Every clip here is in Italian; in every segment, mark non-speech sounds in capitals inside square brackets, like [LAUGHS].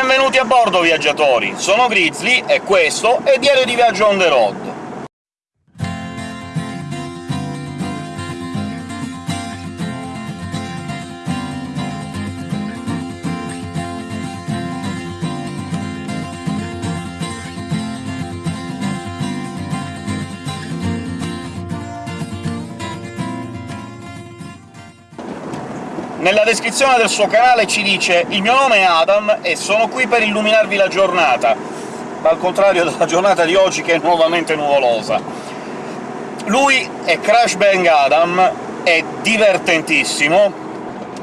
Benvenuti a bordo, viaggiatori! Sono Grizzly, e questo è Diario di Viaggio on the road. Nella descrizione del suo canale ci dice «Il mio nome è Adam e sono qui per illuminarvi la giornata», al contrario della giornata di oggi che è nuovamente nuvolosa. Lui è Crash Bang Adam, è divertentissimo,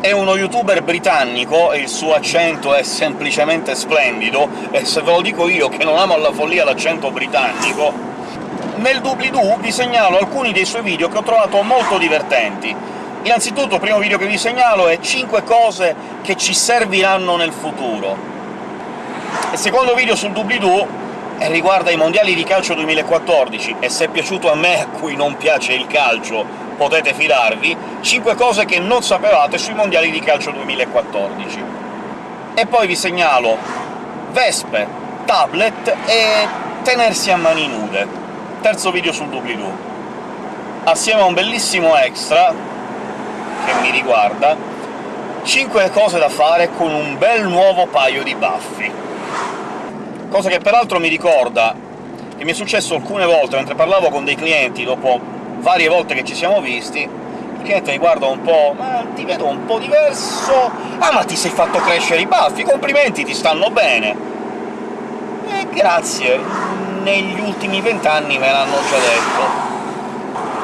è uno youtuber britannico e il suo accento è semplicemente splendido, e se ve lo dico io che non amo alla follia l'accento britannico... Nel doobly-doo vi segnalo alcuni dei suoi video che ho trovato molto divertenti, Innanzitutto, il primo video che vi segnalo è 5 cose che ci serviranno nel futuro. Il secondo video sul doobly-doo riguarda i mondiali di calcio 2014, e se è piaciuto a me, a cui non piace il calcio, potete fidarvi, 5 cose che non sapevate sui mondiali di calcio 2014. E poi vi segnalo vespe, tablet e tenersi a mani nude. Terzo video sul doobly-doo. Assieme a un bellissimo extra che mi riguarda, 5 cose da fare con un bel nuovo paio di baffi. Cosa che peraltro mi ricorda che mi è successo alcune volte mentre parlavo con dei clienti, dopo varie volte che ci siamo visti, il cliente mi guarda un po' «Ma ti vedo un po' diverso... Ah, ma ti sei fatto crescere i baffi! Complimenti, ti stanno bene!» Eh, grazie, negli ultimi vent'anni me l'hanno già detto.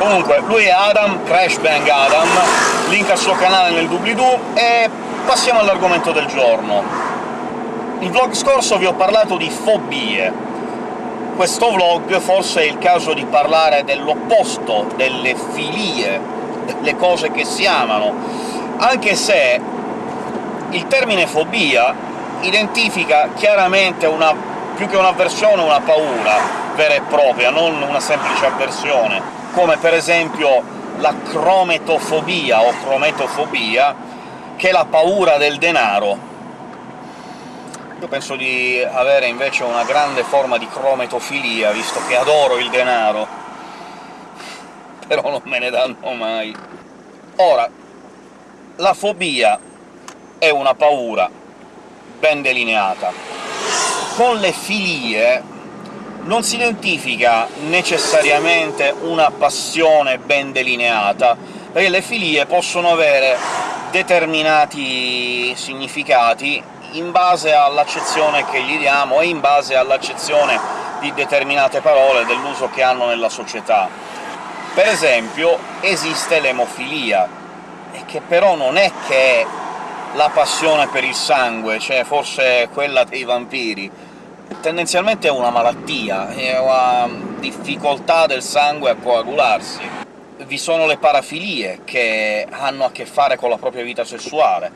Comunque, lui è Adam, Crash Bang Adam, link al suo canale nel doobly-doo, e passiamo all'argomento del giorno. Il vlog scorso vi ho parlato di fobie. Questo vlog forse è il caso di parlare dell'opposto, delle filie, delle cose che si amano, anche se il termine fobia identifica chiaramente una, più che un'avversione, una paura vera e propria, non una semplice avversione come per esempio la crometofobia o crometofobia, che è la paura del denaro. Io penso di avere invece una grande forma di crometofilia, visto che adoro il denaro, [LAUGHS] però non me ne danno mai. Ora, la fobia è una paura ben delineata. Con le filie non si identifica necessariamente una passione ben delineata, perché le filie possono avere determinati significati in base all'accezione che gli diamo e in base all'accezione di determinate parole, dell'uso che hanno nella società. Per esempio, esiste l'emofilia, che però non è che è la passione per il sangue, cioè forse quella dei vampiri, tendenzialmente è una malattia, è una difficoltà del sangue a coagularsi. Vi sono le parafilie, che hanno a che fare con la propria vita sessuale,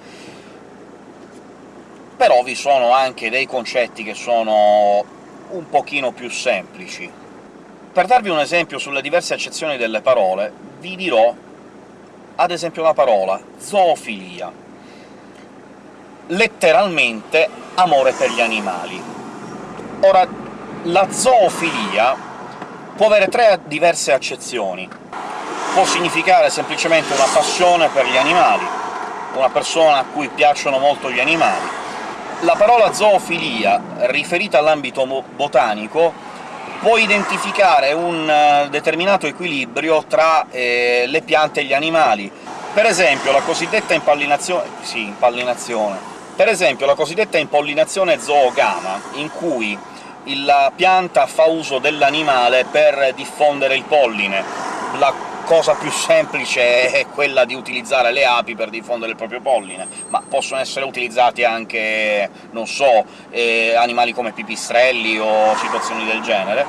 però vi sono anche dei concetti che sono un pochino più semplici. Per darvi un esempio sulle diverse accezioni delle parole, vi dirò ad esempio la parola zoofilia, letteralmente amore per gli animali. Ora, la zoofilia può avere tre diverse accezioni. Può significare semplicemente una passione per gli animali, una persona a cui piacciono molto gli animali. La parola zoofilia, riferita all'ambito botanico, può identificare un eh, determinato equilibrio tra eh, le piante e gli animali. Per esempio, la cosiddetta impollinazione... sì, impollinazione per esempio la cosiddetta impollinazione zoogama, in cui la pianta fa uso dell'animale per diffondere il polline. La cosa più semplice è quella di utilizzare le api per diffondere il proprio polline, ma possono essere utilizzati anche, non so, eh, animali come pipistrelli o situazioni del genere.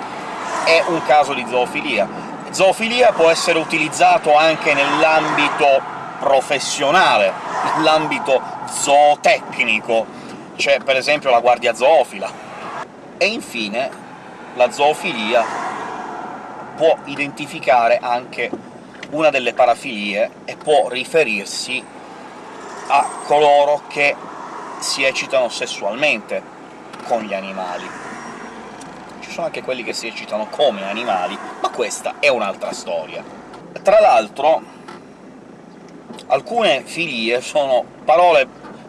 È un caso di zoofilia. Zoofilia può essere utilizzato anche nell'ambito professionale, nell'ambito zootecnico, c'è per esempio la guardia zoofila. E infine la zoofilia può identificare anche una delle parafilie e può riferirsi a coloro che si eccitano sessualmente, con gli animali. Ci sono anche quelli che si eccitano come animali, ma questa è un'altra storia. Tra l'altro, alcune filie sono parole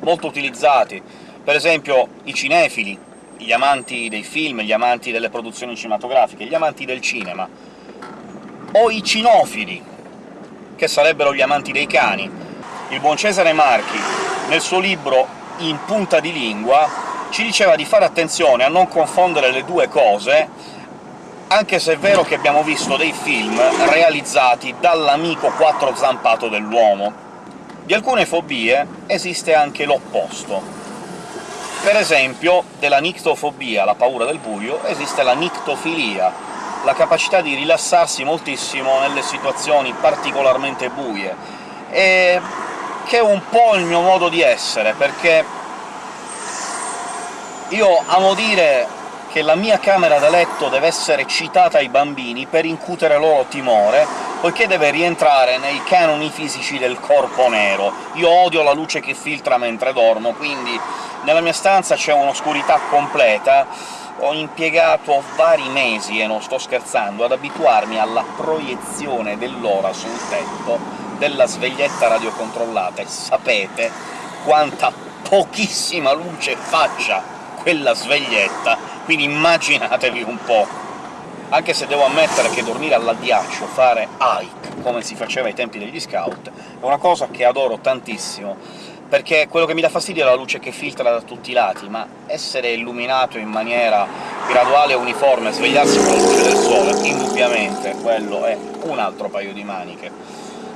molto utilizzate, per esempio i cinefili, gli amanti dei film, gli amanti delle produzioni cinematografiche, gli amanti del cinema, o i cinofili, che sarebbero gli amanti dei cani. Il buon Cesare Marchi, nel suo libro In punta di lingua, ci diceva di fare attenzione a non confondere le due cose, anche se è vero che abbiamo visto dei film realizzati dall'amico quattro zampato dell'uomo. Di alcune fobie esiste anche l'opposto. Per esempio, della nictofobia, la paura del buio, esiste la nictofilia, la capacità di rilassarsi moltissimo nelle situazioni particolarmente buie, e che è un po' il mio modo di essere, perché io amo dire che la mia camera da letto deve essere citata ai bambini per incutere loro timore, poiché deve rientrare nei canoni fisici del corpo nero. Io odio la luce che filtra mentre dormo, quindi nella mia stanza c'è un'oscurità completa, ho impiegato vari mesi, e non sto scherzando, ad abituarmi alla proiezione dell'ora sul tetto della sveglietta radiocontrollata, e sapete quanta pochissima luce faccia quella sveglietta, quindi immaginatevi un po'. Anche se devo ammettere che dormire all'addiaccio, fare hike, come si faceva ai tempi degli scout, è una cosa che adoro tantissimo, perché quello che mi dà fastidio è la luce che filtra da tutti i lati, ma essere illuminato in maniera graduale e uniforme, svegliarsi con la luce del sole, indubbiamente quello è un altro paio di maniche.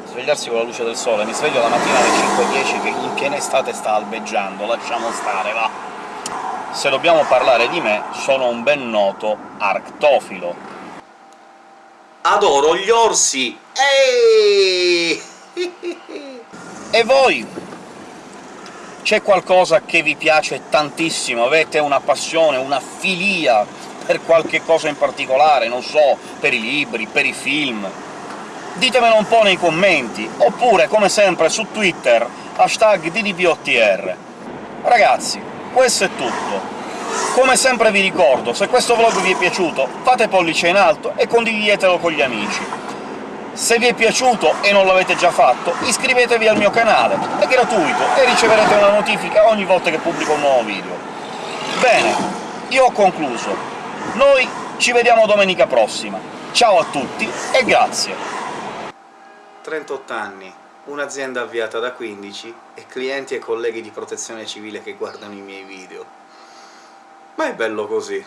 Svegliarsi con la luce del sole, mi sveglio la mattina alle 5.10 che in piena estate sta albeggiando, lasciamo stare, va! Se dobbiamo parlare di me, sono un ben noto arctofilo. Adoro gli orsi! Ehi! e voi? C'è qualcosa che vi piace tantissimo? Avete una passione, una filia per qualche cosa in particolare, non so, per i libri, per i film? Ditemelo un po' nei commenti, oppure, come sempre, su Twitter, hashtag DDPOTR. Ragazzi, questo è tutto. Come sempre vi ricordo, se questo vlog vi è piaciuto, fate pollice in alto e condividetelo con gli amici. Se vi è piaciuto e non l'avete già fatto, iscrivetevi al mio canale, è gratuito e riceverete una notifica ogni volta che pubblico un nuovo video. Bene, io ho concluso. Noi ci vediamo domenica prossima. Ciao a tutti e grazie! 38 anni, un'azienda avviata da 15 e clienti e colleghi di protezione civile che guardano i miei video. Ma è bello così.